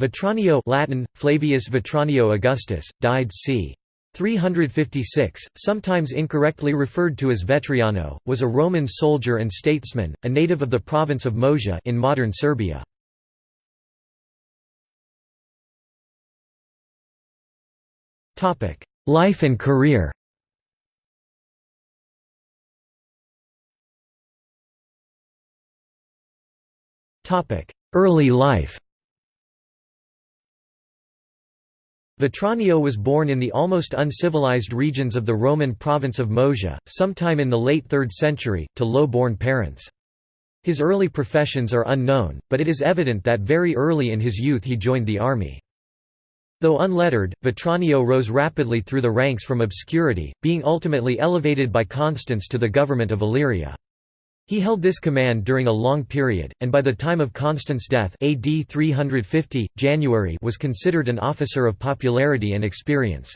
Vetranio Latin, Flavius Vetranio Augustus, died c. 356, sometimes incorrectly referred to as Vetriano, was a Roman soldier and statesman, a native of the province of Moesia in modern Serbia. Life and career Early life Vetranio was born in the almost uncivilized regions of the Roman province of Moesia, sometime in the late 3rd century, to low-born parents. His early professions are unknown, but it is evident that very early in his youth he joined the army. Though unlettered, Vetranio rose rapidly through the ranks from obscurity, being ultimately elevated by Constans to the government of Illyria. He held this command during a long period, and by the time of Constans' death AD 350, Vetranio was considered an officer of popularity and experience.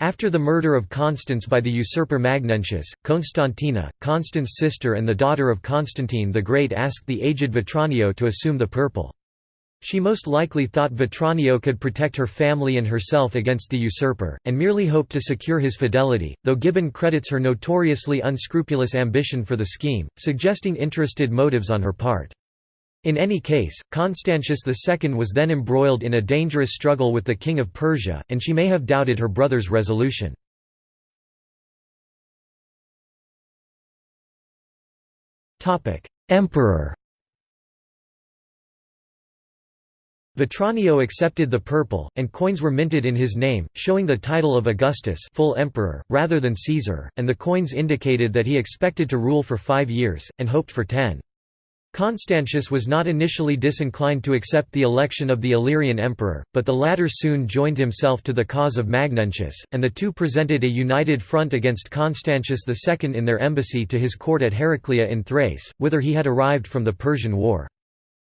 After the murder of Constans by the usurper Magnentius, Constantina, Constans' sister and the daughter of Constantine the Great asked the aged Vetranio to assume the purple. She most likely thought Vetranio could protect her family and herself against the usurper, and merely hoped to secure his fidelity, though Gibbon credits her notoriously unscrupulous ambition for the scheme, suggesting interested motives on her part. In any case, Constantius II was then embroiled in a dangerous struggle with the king of Persia, and she may have doubted her brother's resolution. Emperor Vetranio accepted the purple, and coins were minted in his name, showing the title of Augustus full emperor, rather than Caesar, and the coins indicated that he expected to rule for five years, and hoped for ten. Constantius was not initially disinclined to accept the election of the Illyrian emperor, but the latter soon joined himself to the cause of Magnentius, and the two presented a united front against Constantius II in their embassy to his court at Heraclea in Thrace, whither he had arrived from the Persian War.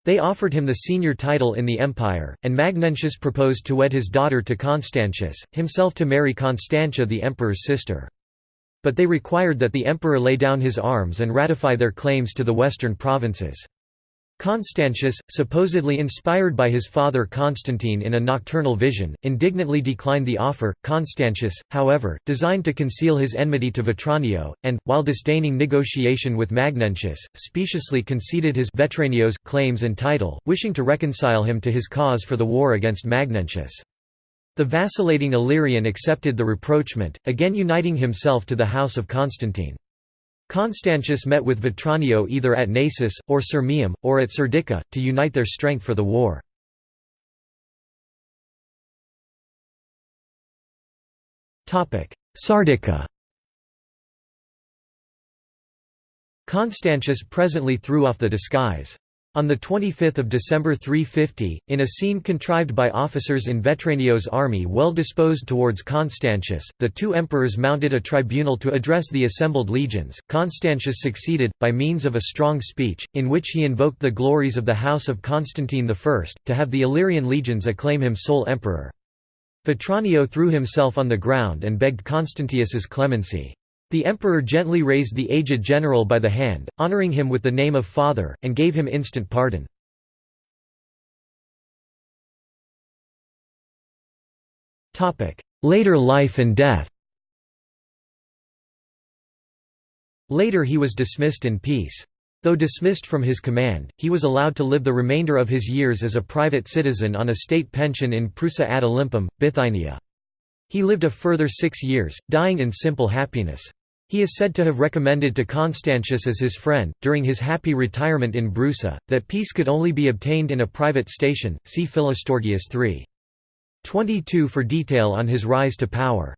They offered him the senior title in the empire, and Magnentius proposed to wed his daughter to Constantius, himself to marry Constantia the emperor's sister. But they required that the emperor lay down his arms and ratify their claims to the western provinces. Constantius, supposedly inspired by his father Constantine in a nocturnal vision, indignantly declined the offer. Constantius, however, designed to conceal his enmity to Vetranio, and, while disdaining negotiation with Magnentius, speciously conceded his Vetranio's claims and title, wishing to reconcile him to his cause for the war against Magnentius. The vacillating Illyrian accepted the rapprochement, again uniting himself to the house of Constantine. Constantius met with Vetranio either at Naissus, or Sirmium, or at Serdica, to unite their strength for the war. Sardica Constantius presently threw off the disguise. On 25 December 350, in a scene contrived by officers in Vetranio's army well disposed towards Constantius, the two emperors mounted a tribunal to address the assembled legions. Constantius succeeded, by means of a strong speech, in which he invoked the glories of the house of Constantine I, to have the Illyrian legions acclaim him sole emperor. Vetranio threw himself on the ground and begged Constantius's clemency. The emperor gently raised the aged general by the hand, honoring him with the name of father, and gave him instant pardon. Later life and death Later he was dismissed in peace. Though dismissed from his command, he was allowed to live the remainder of his years as a private citizen on a state pension in Prusa ad Olympum, Bithynia. He lived a further six years, dying in simple happiness. He is said to have recommended to Constantius as his friend, during his happy retirement in Brusa, that peace could only be obtained in a private station. See Philostorgius 3. 22 for detail on his rise to power.